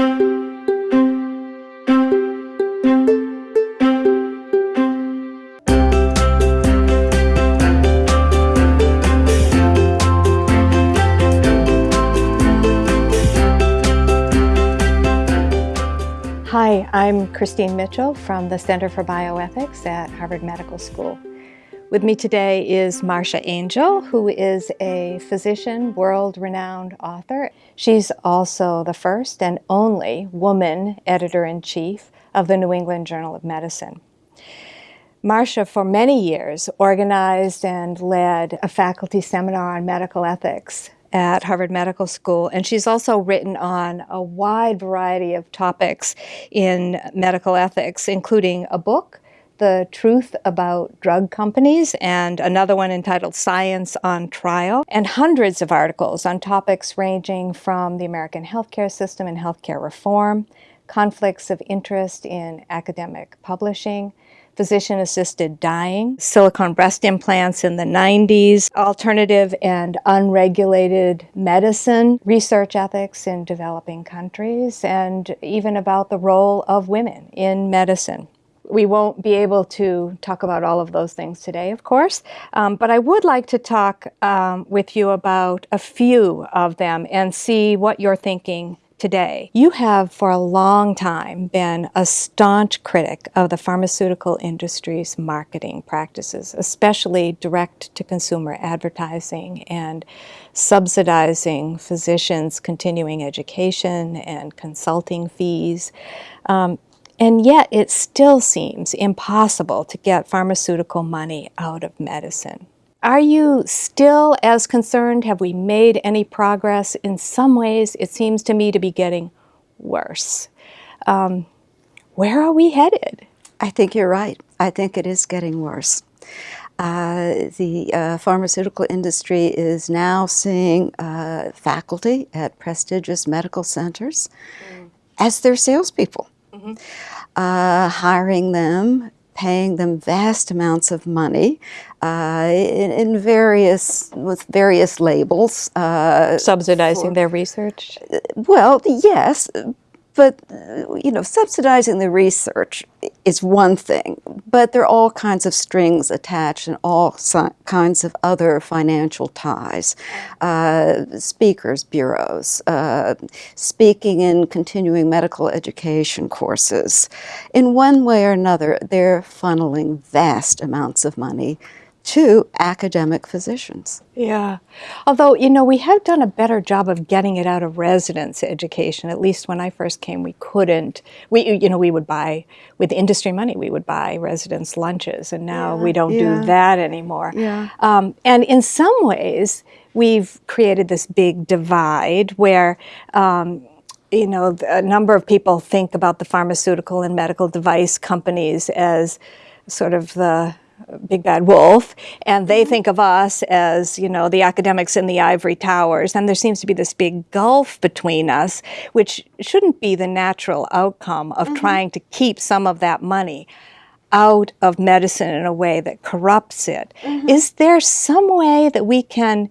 Hi, I'm Christine Mitchell from the Center for Bioethics at Harvard Medical School. With me today is Marcia Angell, who is a physician, world-renowned author. She's also the first and only woman editor-in-chief of the New England Journal of Medicine. Marcia, for many years, organized and led a faculty seminar on medical ethics at Harvard Medical School, and she's also written on a wide variety of topics in medical ethics, including a book, The Truth About Drug Companies, and another one entitled Science on Trial, and hundreds of articles on topics ranging from the American healthcare system and healthcare reform, conflicts of interest in academic publishing, physician-assisted dying, silicone breast implants in the 90s, alternative and unregulated medicine, research ethics in developing countries, and even about the role of women in medicine. We won't be able to talk about all of those things today, of course, um, but I would like to talk um, with you about a few of them and see what you're thinking today. You have for a long time been a staunch critic of the pharmaceutical industry's marketing practices, especially direct-to-consumer advertising and subsidizing physicians' continuing education and consulting fees. Um, and yet it still seems impossible to get pharmaceutical money out of medicine. Are you still as concerned? Have we made any progress? In some ways, it seems to me to be getting worse. Um, where are we headed? I think you're right. I think it is getting worse. Uh, the uh, pharmaceutical industry is now seeing uh, faculty at prestigious medical centers mm. as their salespeople, mm -hmm. hiring them paying them vast amounts of money uh, in, in, various, with various labels. Uh, Subsidizing for, their research? Well, yes, but, you know, subsidizing the research is one thing, but there are all kinds of strings attached and all kinds of other financial ties. Uh, speakers bureaus, uh, speaking in continuing medical education courses. In one way or another, they're funneling vast amounts of money to academic physicians. Yeah. Although, you know, we have done a better job of getting it out of residence education. At least when I first came, we couldn't. We, you know, we would buy, with industry money, we would buy residents lunches, and now yeah, we don't yeah. do that anymore. Yeah. Um, and in some ways, we've created this big divide where, um, you know, a number of people think about the pharmaceutical and medical device companies as sort of the big bad wolf, and they think of us as, you know, the academics in the ivory towers, and there seems to be this big gulf between us, which shouldn't be the natural outcome of mm -hmm. trying to keep some of that money out of medicine in a way that corrupts it. Mm -hmm. Is there some way that we can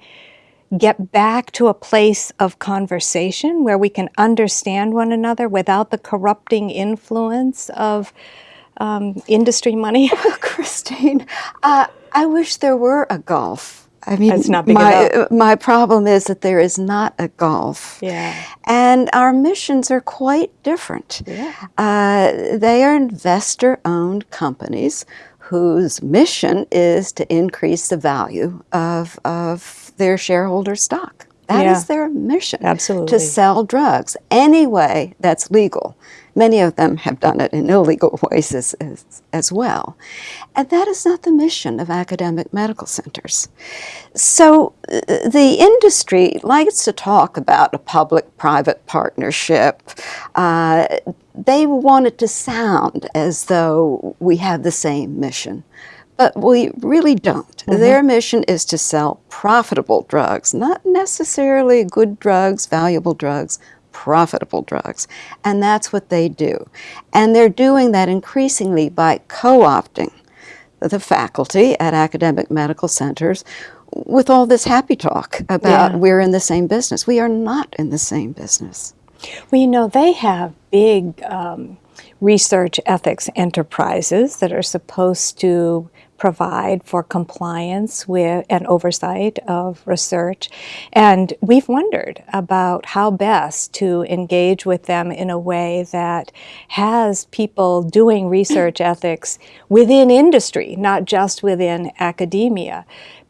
get back to a place of conversation where we can understand one another without the corrupting influence of um, industry money? Christine, uh, I wish there were a golf. I mean, it's not big my, my problem is that there is not a golf. Yeah. And our missions are quite different. Yeah. Uh, they are investor-owned companies whose mission is to increase the value of, of their shareholder stock. That yeah. is their mission. Absolutely. To sell drugs any way that's legal. Many of them have done it in illegal ways as, as, as, well. And that is not the mission of academic medical centers. So uh, the industry likes to talk about a public-private partnership. Uh, they want it to sound as though we have the same mission. But we really don't. Mm -hmm. Their mission is to sell profitable drugs, not necessarily good drugs, valuable drugs, profitable drugs. And that's what they do. And they're doing that increasingly by co-opting the faculty at academic medical centers with all this happy talk about yeah. we're in the same business. We are not in the same business. Well, you know, they have big um, research ethics enterprises that are supposed to provide for compliance with and oversight of research. And we've wondered about how best to engage with them in a way that has people doing research ethics within industry, not just within academia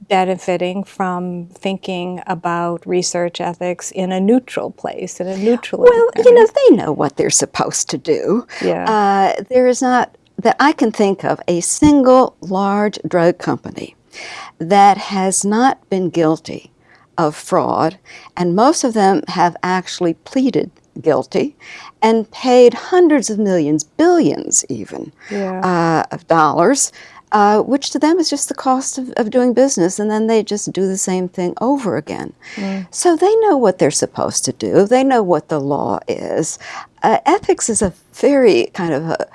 benefiting from thinking about research ethics in a neutral place, in a neutral. Well, you know, they know what they're supposed to do. Yeah. Uh, there is not that I can think of a single large drug company that has not been guilty of fraud, and most of them have actually pleaded guilty and paid hundreds of millions, billions even, yeah. uh, of dollars uh, which to them is just the cost of, of, doing business, and then they just do the same thing over again. Mm. So they know what they're supposed to do, they know what the law is. Uh, ethics is a very kind of a,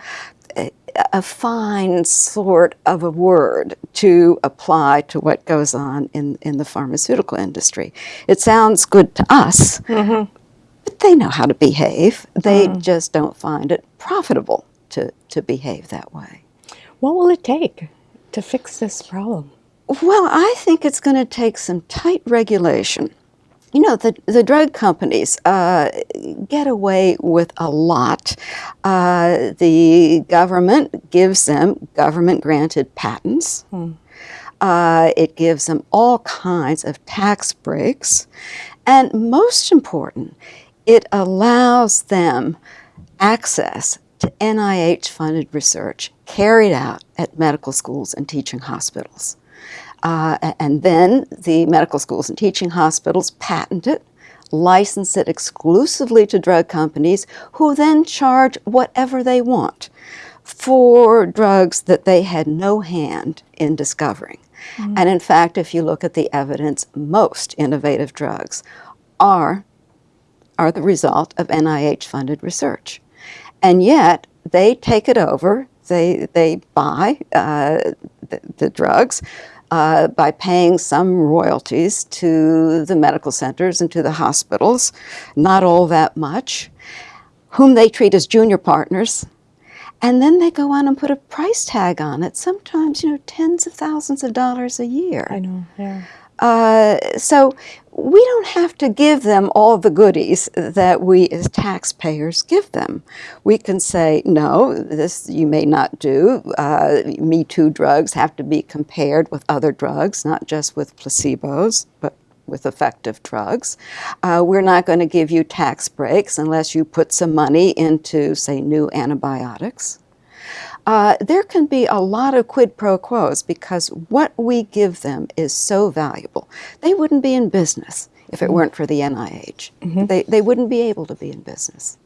a, fine sort of a word to apply to what goes on in, in the pharmaceutical industry. It sounds good to us. Mm-hmm. But they know how to behave. They mm. just don't find it profitable to, to behave that way. What will it take to fix this problem? Well, I think it's going to take some tight regulation. You know, the, the drug companies uh, get away with a lot. Uh, the government gives them government granted patents. Hmm. Uh, it gives them all kinds of tax breaks. And most important, it allows them access to NIH funded research carried out at medical schools and teaching hospitals. Uh, and then the medical schools and teaching hospitals patent it, license it exclusively to drug companies who then charge whatever they want for drugs that they had no hand in discovering. Mm -hmm. And in fact, if you look at the evidence, most innovative drugs are, are the result of NIH funded research. And yet, they take it over, they, they buy uh, the, the, drugs uh, by paying some royalties to the medical centers and to the hospitals, not all that much, whom they treat as junior partners. And then they go on and put a price tag on it, sometimes, you know, tens of thousands of dollars a year. I know, yeah. Uh, so we don't have to give them all the goodies that we as taxpayers give them. We can say, no, this you may not do. Uh, Me Too drugs have to be compared with other drugs, not just with placebos, but with effective drugs. Uh, we're not going to give you tax breaks unless you put some money into, say, new antibiotics. Uh, there can be a lot of quid pro quos because what we give them is so valuable. They wouldn't be in business if it mm-hmm. weren't for the NIH. Mm -hmm. They, they wouldn't be able to be in business.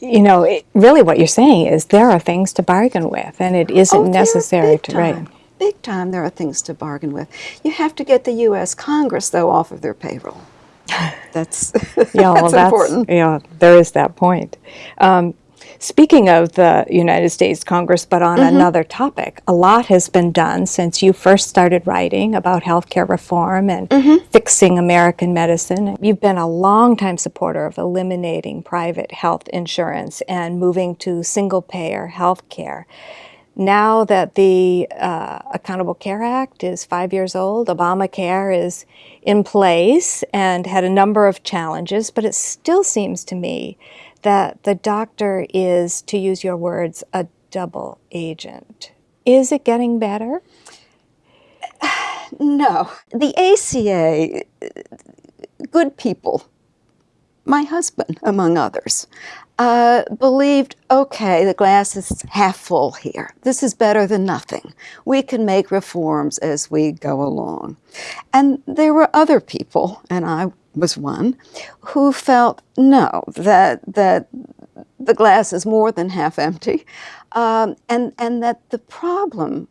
You know, it, really what you're saying is there are things to bargain with, and it isn't oh, necessary to, right? Big time, there are things to bargain with. You have to get the U.S. Congress, though, off of their payroll. That's, yeah, well, that's, that's important. Yeah, there is that point. Um, Speaking of the United States Congress, but on mm-hmm. another topic, a lot has been done since you first started writing about healthcare reform and mm-hmm. fixing American medicine. You've been a longtime supporter of eliminating private health insurance and moving to single payer health care. Now that the uh, Accountable Care Act is five years old, Obamacare is in place and had a number of challenges, but it still seems to me that the doctor is, to use your words, a double agent. Is it getting better? No. The ACA, good people, my husband among others, uh, believed, okay, the glass is half full here. This is better than nothing. We can make reforms as we go along. And there were other people, and I was one, who felt no, that, that the glass is more than half empty, um, and, and that the problem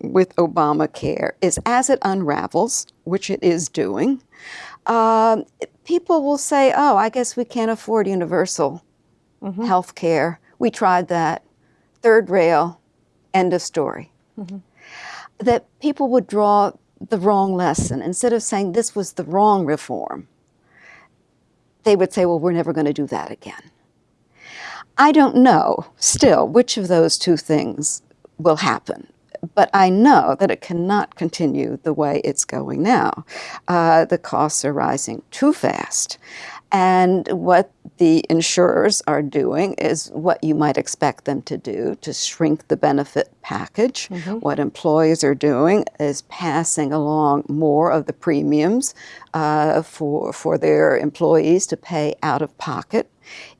with Obamacare is as it unravels, which it is doing, um, people will say, oh, I guess we can't afford universal mm -hmm. health care. We tried that. Third rail, end of story. Mm -hmm. That people would draw the wrong lesson. Instead of saying this was the wrong reform, they would say, well, we're never going to do that again. I don't know still which of those two things will happen but I know that it cannot continue the way it's going now. Uh, the costs are rising too fast. And what the insurers are doing is what you might expect them to do to shrink the benefit package. Mm -hmm. What employers are doing is passing along more of the premiums uh, for, for their employees to pay out of pocket.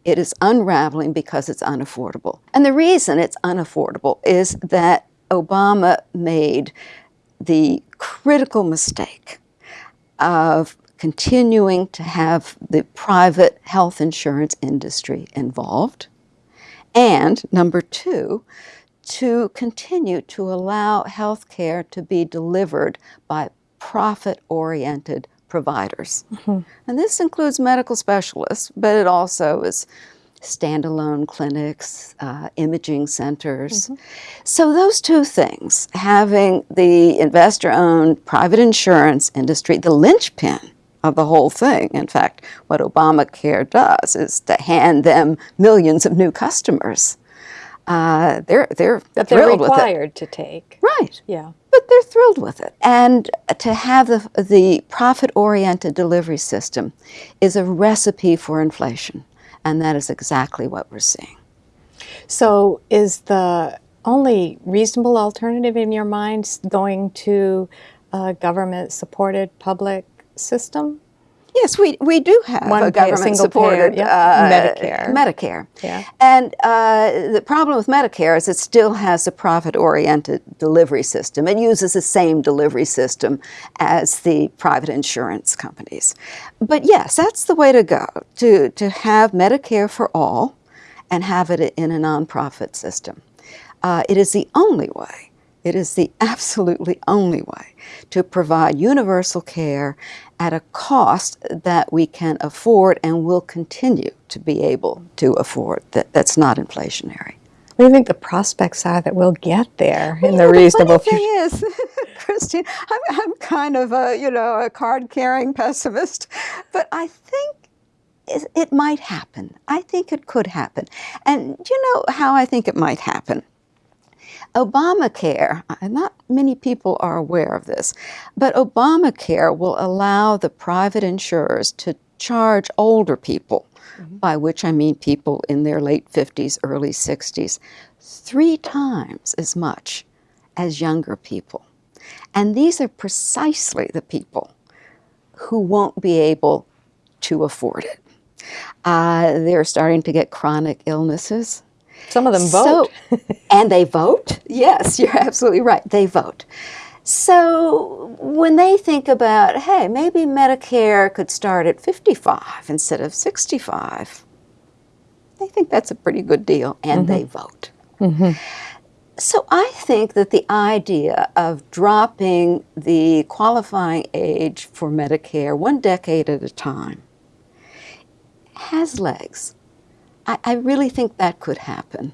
It is unraveling because it's unaffordable. And the reason it's unaffordable is that Obama made the critical mistake of continuing to have the private health insurance industry involved. And number two, to continue to allow health care to be delivered by profit-oriented providers. Mm -hmm. And this includes medical specialists, but it also is standalone clinics, uh, imaging centers. Mm -hmm. So those two things, having the investor-owned private insurance industry, the linchpin of the whole thing. In fact, what Obamacare does is to hand them millions of new customers. Uh, they're they're that they're required to take. Right. Yeah. But they're thrilled with it. And to have the, the profit-oriented delivery system is a recipe for inflation. And that is exactly what we're seeing. So is the only reasonable alternative in your mind going to a government-supported public system? Yes, we, we do have One a government-supported uh, Medicare. Medicare. Yeah. And uh, the problem with Medicare is it still has a profit-oriented delivery system. It uses the same delivery system as the private insurance companies. But yes, that's the way to go, to, to have Medicare for all and have it in a nonprofit system. Uh, it is the only way it is the absolutely only way to provide universal care at a cost that we can afford and will continue to be able to afford. That, that's not inflationary. What do you think the prospects are that we'll get there well, in the reasonable future? The thing is, Christine, I'm, I'm kind of a, you know, a card-carrying pessimist, but I think it, it might happen. I think it could happen. And you know how I think it might happen? Obamacare, not many people are aware of this, but Obamacare will allow the private insurers to charge older people, mm -hmm. by which I mean people in their late 50s, early 60s, three times as much as younger people. And these are precisely the people who won't be able to afford it. Uh, they're starting to get chronic illnesses. Some of them vote. So, and they vote? Yes, you're absolutely right. They vote. So when they think about, hey, maybe Medicare could start at 55 instead of 65, they think that's a pretty good deal, and mm -hmm. they vote. Mm -hmm. So I think that the idea of dropping the qualifying age for Medicare one decade at a time has legs. I, I really think that could happen.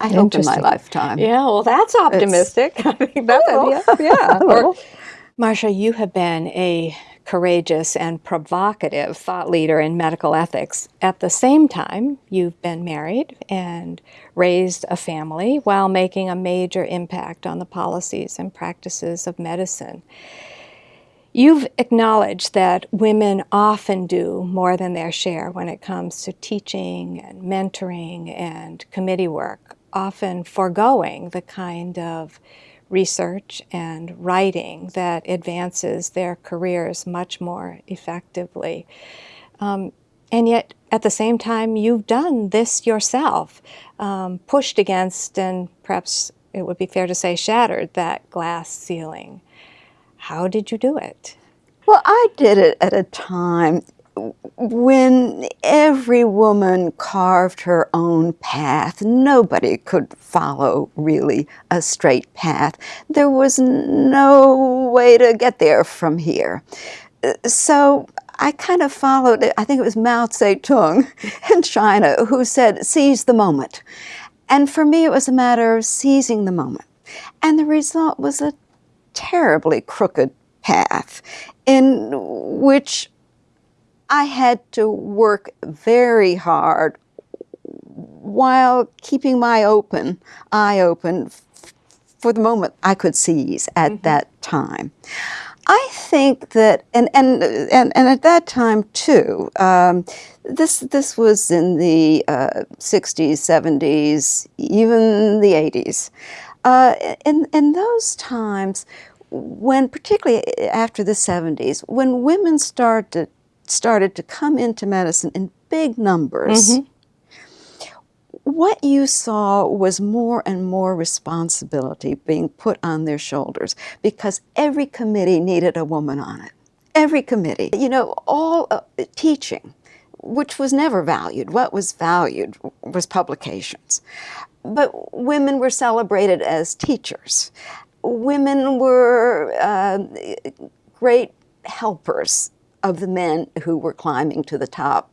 I hope in my lifetime. Yeah, well, that's optimistic. It's, I think that's yeah, yeah. or, Marcia, you have been a courageous and provocative thought leader in medical ethics. At the same time, you've been married and raised a family while making a major impact on the policies and practices of medicine. You've acknowledged that women often do more than their share when it comes to teaching and mentoring and committee work, often foregoing the kind of research and writing that advances their careers much more effectively. Um, and yet, at the same time, you've done this yourself, um, pushed against and perhaps it would be fair to say shattered that glass ceiling. How did you do it? Well, I did it at a time when every woman carved her own path. Nobody could follow really a straight path. There was no way to get there from here. So I kind of followed. I think it was Mao Zedong in China who said, seize the moment. And for me, it was a matter of seizing the moment. And the result was a terribly crooked path in which I had to work very hard while keeping my open eye open for the moment I could seize at mm -hmm. that time. I think that, and and and, and at that time too, um, this this was in the uh, 60s, 70s, even the 80s. Uh, in in those times, when particularly after the 70s, when women started started to come into medicine in big numbers. Mm -hmm what you saw was more and more responsibility being put on their shoulders because every committee needed a woman on it. Every committee. You know, all uh, teaching, which was never valued. What was valued was publications. But women were celebrated as teachers. Women were uh, great helpers of the men who were climbing to the top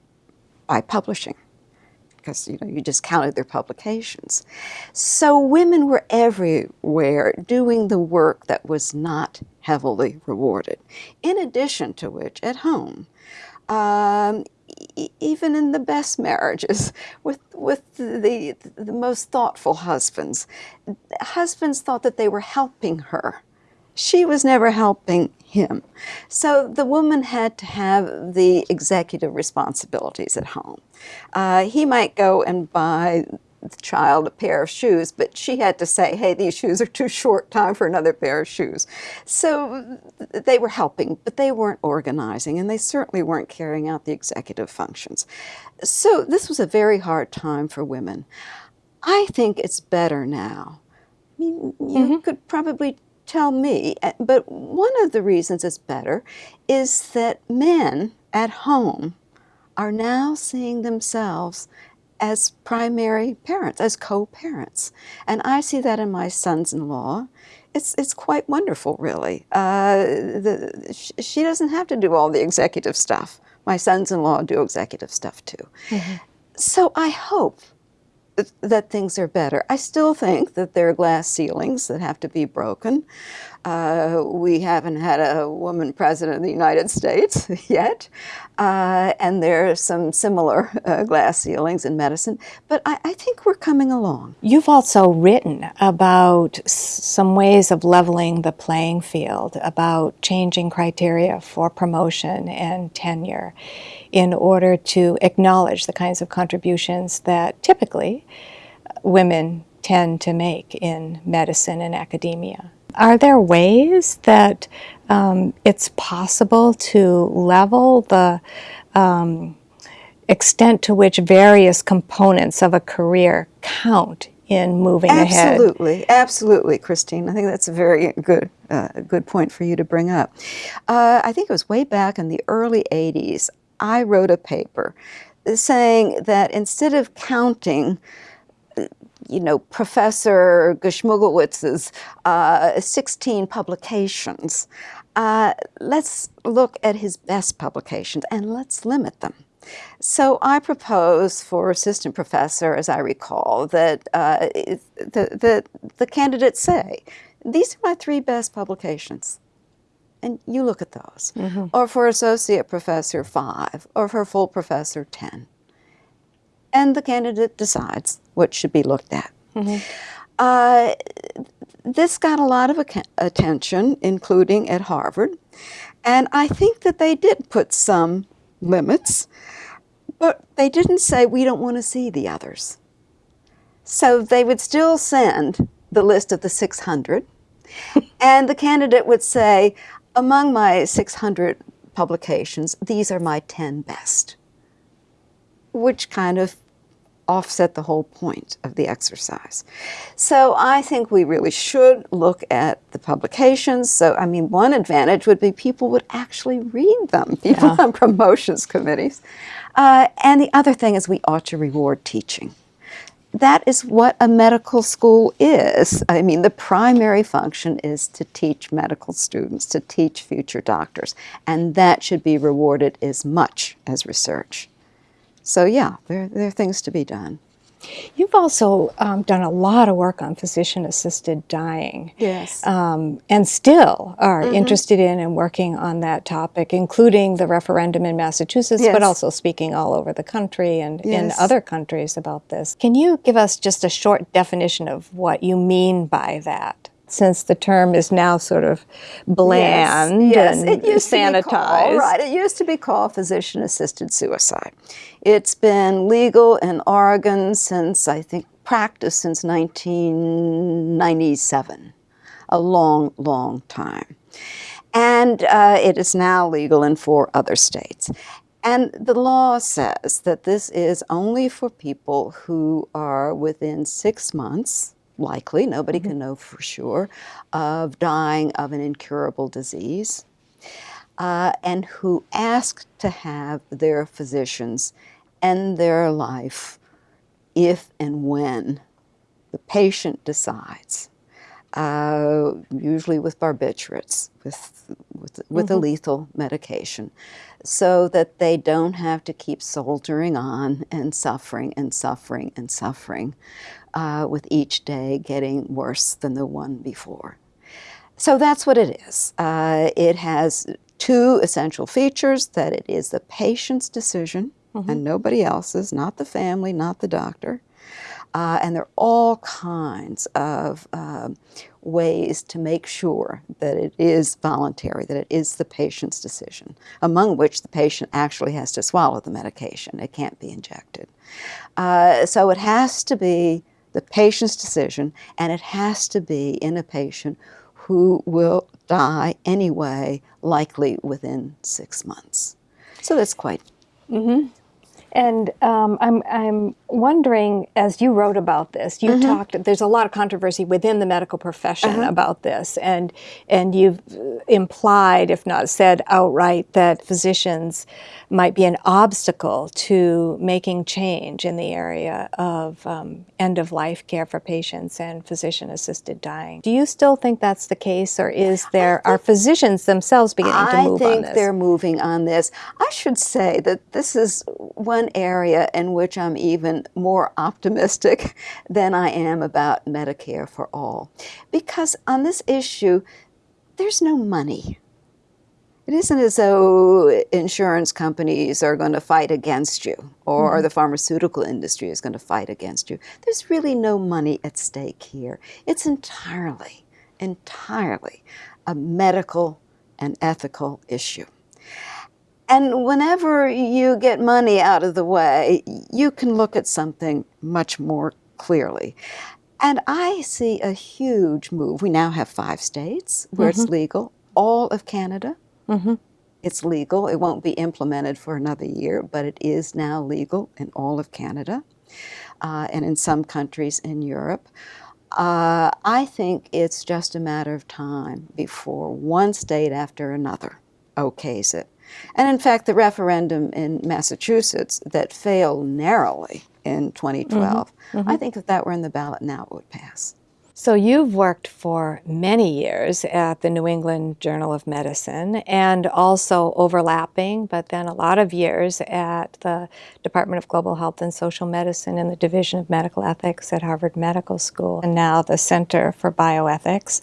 by publishing because you know you just counted their publications. So women were everywhere doing the work that was not heavily rewarded. In addition to which, at home, um, even in the best marriages, with with the the most thoughtful husbands, husbands thought that they were helping her. She was never helping him. So the woman had to have the executive responsibilities at home. Uh, he might go and buy the child a pair of shoes, but she had to say, hey, these shoes are too short, time for another pair of shoes. So they were helping, but they weren't organizing, and they certainly weren't carrying out the executive functions. So this was a very hard time for women. I think it's better now. I mean, you mm -hmm. could probably tell me, eh, but one of the reasons it's better is that men at home are now seeing themselves as primary parents, as co-parents. And I see that in my sons-in-law. It's, it's quite wonderful, really. Uh, the, she doesn't have to do all the executive stuff. My sons-in-law do executive stuff too. Mm -hmm. So I hope that things are better. I still think that there are glass ceilings that have to be broken. Uh, we haven't had a woman president of the United States yet, uh, and there are some similar uh, glass ceilings in medicine, but I, I, think we're coming along. You've also written about some ways of leveling the playing field, about changing criteria for promotion and tenure in order to acknowledge the kinds of contributions that typically women tend to make in medicine and academia. Are there ways that um, it's possible to level the um, extent to which various components of a career count in moving absolutely, ahead. Absolutely, absolutely, Christine. I think that's a very good, uh, good point for you to bring up. Uh, I think it was way back in the early 80s, I wrote a paper saying that instead of counting you know, Professor Geschmugelwitz's uh, 16 publications. Uh, let's look at his best publications and let's limit them. So I propose for assistant professor, as I recall, that uh, the, the, the candidates say, these are my three best publications. And you look at those. Mm -hmm. Or for associate professor, five. Or for full professor, 10 and the candidate decides what should be looked at. Mm -hmm. uh, this got a lot of attention, including at Harvard, and I think that they did put some limits, but they didn't say, we don't want to see the others. So they would still send the list of the 600, and the candidate would say, among my 600 publications, these are my 10 best which kind of offset the whole point of the exercise. So I think we really should look at the publications. So, I mean, one advantage would be people would actually read them, people yeah. on promotions committees. Uh, and the other thing is we ought to reward teaching. That is what a medical school is. I mean, the primary function is to teach medical students, to teach future doctors, and that should be rewarded as much as research. So yeah, there, there are things to be done. You've also um, done a lot of work on physician assisted dying. Yes. Um, and still are mm-hmm. interested in and working on that topic, including the referendum in Massachusetts, yes. but also speaking all over the country and yes. in other countries about this. Can you give us just a short definition of what you mean by that? Since the term is now sort of bland yes, yes. and it used sanitized. To be called, right, it used to be called physician-assisted suicide. It's been legal in Oregon since, I think, practice since 1997, a long, long time. And uh, it is now legal in four other states. And the law says that this is only for people who are within six months likely, nobody mm -hmm. can know for sure, of dying of an incurable disease, uh, and who ask to have their physicians end their life if and when the patient decides, uh, usually with barbiturates, with, with, with mm -hmm. a mm-hmm. lethal medication, so that they don't have to keep soldiering on and suffering and suffering and suffering uh, with each day getting worse than the one before. So that's what it is. Uh, it has two essential features, that it is the patient's decision mm -hmm. and nobody else's, not the family, not the doctor. Uh, and there are all kinds of uh, ways to make sure that it is voluntary, that it is the patient's decision, among which the patient actually has to swallow the medication. It can't be injected. Uh, so it has to be the patient's decision, and it has to be in a patient who will die anyway, likely within six months. So that's quite. Mm -hmm. And um, I'm, I'm wondering, as you wrote about this, you mm -hmm. talked, there's a lot of controversy within the medical profession uh -huh. about this, and, and you've implied, if not said outright, that physicians might be an obstacle to making change in the area of um, end-of-life care for patients and physician-assisted dying. Do you still think that's the case, or is there, are physicians themselves beginning to move on this? I think they're moving on this. I should say that this is one area in which I'm even more optimistic than I am about Medicare for all. Because on this issue, there's no money. It isn't as though insurance companies are going to fight against you or mm -hmm. the pharmaceutical industry is going to fight against you. There's really no money at stake here. It's entirely, entirely a medical and ethical issue. And whenever you get money out of the way, you can look at something much more clearly. And I see a huge move. We now have five states where mm -hmm. it's mm-hmm. legal. All of Canada, mm -hmm. it's legal. It won't be implemented for another year, but it is now legal in all of Canada uh, and in some countries in Europe. Uh, I think it's just a matter of time before one state after another okays it. And in fact, the referendum in Massachusetts that failed narrowly in 2012, mm -hmm. Mm -hmm. I think if that were in the ballot now, it would pass. So you've worked for many years at the New England Journal of Medicine and also overlapping, but then a lot of years at the Department of Global Health and Social Medicine and the Division of Medical Ethics at Harvard Medical School, and now the Center for Bioethics,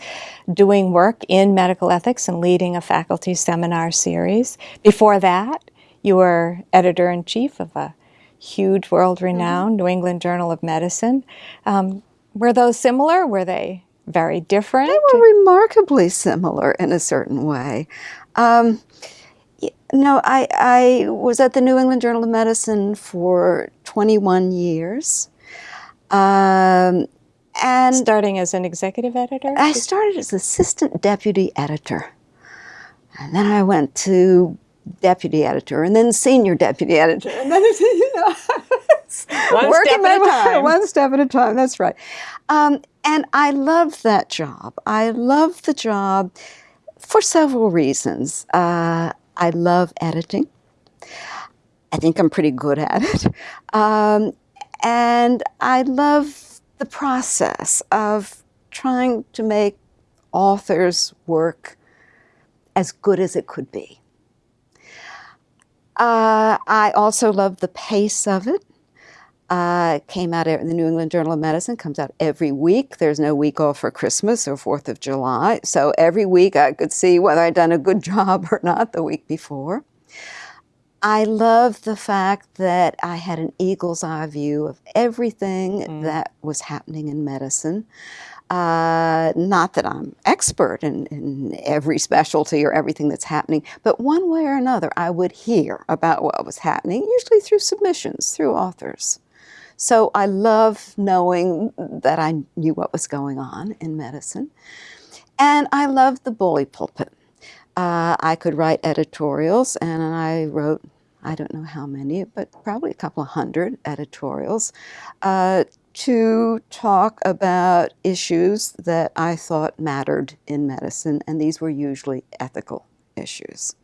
doing work in medical ethics and leading a faculty seminar series. Before that, you were editor-in-chief of a huge world-renowned mm -hmm. New England Journal of Medicine. Um, were those similar? Were they very different? They were remarkably similar in a certain way. Um, no, I, I was at the New England Journal of Medicine for 21 years. Um, and starting as an executive editor? I started as assistant deputy editor. And then I went to deputy editor and then senior deputy editor. And then, you know, one step at a time. One step at a time, that's right. Um, and I loved that job. I loved the job for several reasons. Uh, I love editing. I think I'm pretty good at it. Um, and I love the process of trying to make authors' work as good as it could be. Uh, I also love the pace of it. Uh, came out in the New England Journal of Medicine, comes out every week. There's no week off for Christmas or 4th of July. So every week I could see whether I'd done a good job or not the week before. I love the fact that I had an eagle's eye view of everything mm. that was happening in medicine. Uh, not that I'm expert in, in, every specialty or everything that's happening, but one way or another, I would hear about what was happening, usually through submissions, through authors. So I love knowing that I knew what was going on in medicine. And I loved the bully pulpit. Uh, I could write editorials, and I wrote, I don't know how many, but probably a couple of hundred editorials uh, to talk about issues that I thought mattered in medicine, and these were usually ethical issues.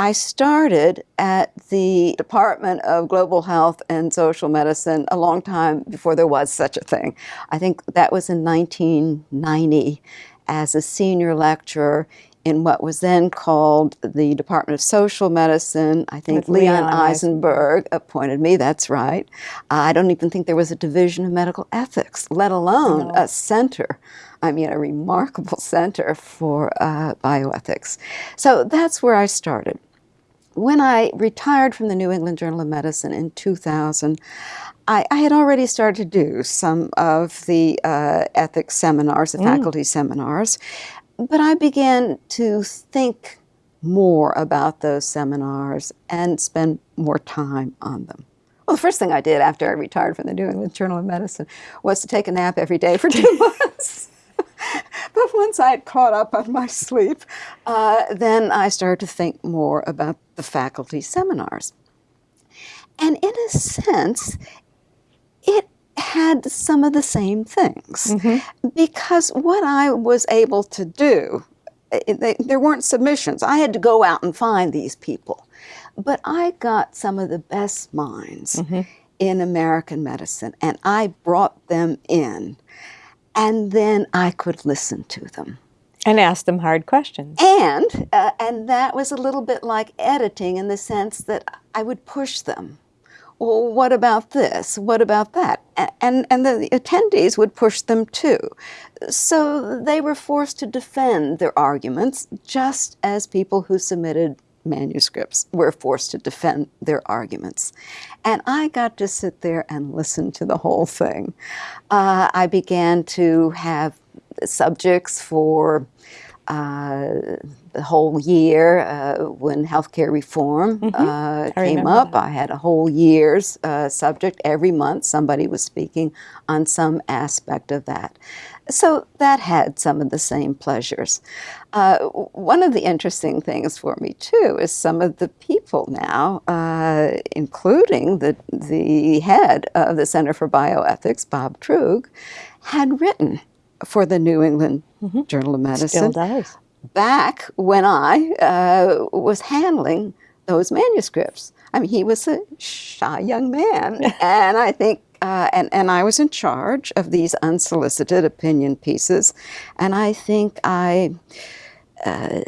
I started at the Department of Global Health and Social Medicine a long time before there was such a thing. I think that was in 1990 as a senior lecturer in what was then called the Department of Social Medicine. I think With Leon, Leon Eisenberg appointed me, that's right. I don't even think there was a division of medical ethics, let alone no. a center I mean, a remarkable center for uh, bioethics. So that's where I started when I retired from the New England Journal of Medicine in 2000, I, I had already started to do some of the uh, ethics seminars, the mm. faculty seminars, but I began to think more about those seminars and spend more time on them. Well, the first thing I did after I retired from the New England Journal of Medicine was to take a nap every day for two months. but once I had caught up on my sleep, uh, then I started to think more about the faculty seminars. And in a sense, it had some of the same things mm -hmm. because what I was able to do, they, there weren't submissions. I had to go out and find these people. But I got some of the best minds mm -hmm. in American medicine, and I brought them in and then I could listen to them. And ask them hard questions. And, uh, and that was a little bit like editing in the sense that I would push them. Well, what about this? What about that? And, and the attendees would push them too. So they were forced to defend their arguments just as people who submitted manuscripts were forced to defend their arguments. And I got to sit there and listen to the whole thing. Uh, I began to have subjects for uh, the whole year uh, when healthcare reform mm -hmm. came up. That. I had a whole year's uh, subject. Every month somebody was speaking on some aspect of that. So that had some of the same pleasures. Uh, one of the interesting things for me too is some of the people now, uh, including the, the head of the Center for Bioethics, Bob Truog, had written for the New England mm -hmm. Journal of Medicine. Still does. Back when I uh, was handling those manuscripts. I mean, he was a shy young man, and I think uh, and, and I was in charge of these unsolicited opinion pieces, and I think I uh,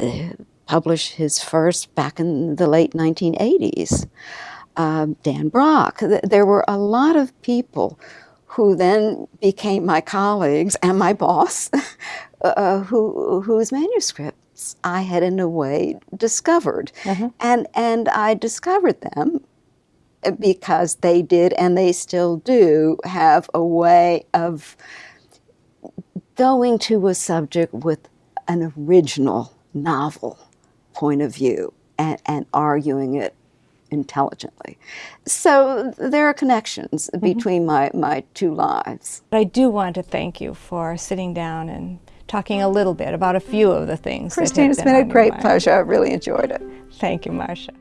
published his first back in the late 1980s. Um, Dan Brock. There were a lot of people who then became my colleagues and my boss, uh, who, whose manuscripts I had in a way discovered. Mm -hmm. And, and I discovered them because they did and they still do have a way of going to a subject with an original novel point of view and, and arguing it intelligently. So there are connections mm -hmm. between my, my two lives. I do want to thank you for sitting down and talking a little bit about a few of the things Christine, it's been, been a great pleasure. I really enjoyed it. Thank you, Marcia.